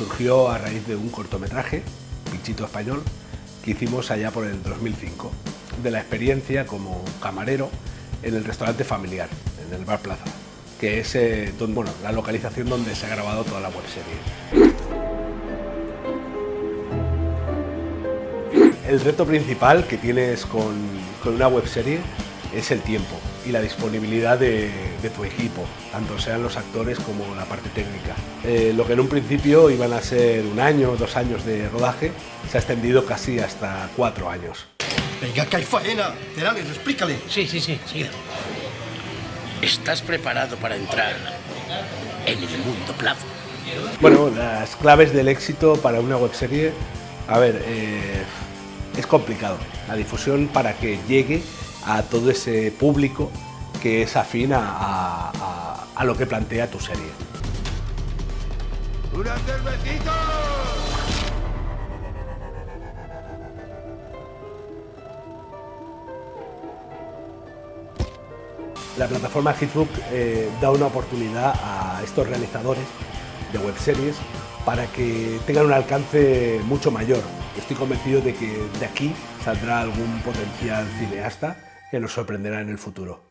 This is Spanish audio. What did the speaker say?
surgió a raíz de un cortometraje, Pichito Español, que hicimos allá por el 2005, de la experiencia como camarero en el restaurante familiar, en el Bar Plaza, que es eh, bueno, la localización donde se ha grabado toda la webserie. El reto principal que tienes con, con una webserie es el tiempo y la disponibilidad de, tu equipo, tanto sean los actores como la parte técnica. Eh, lo que en un principio iban a ser un año, dos años de rodaje, se ha extendido casi hasta cuatro años. Venga, que hay faena. Terales, explícale. Sí, sí, sí, sí. ¿Estás preparado para entrar en el mundo plazo? Bueno, las claves del éxito para una webserie, a ver, eh, es complicado. La difusión para que llegue a todo ese público que es afín a, lo que plantea tu serie. ¡Una cervecita! La plataforma Hitbook eh, da una oportunidad a estos realizadores de webseries para que tengan un alcance mucho mayor. Estoy convencido de que de aquí saldrá algún potencial cineasta que nos sorprenderá en el futuro.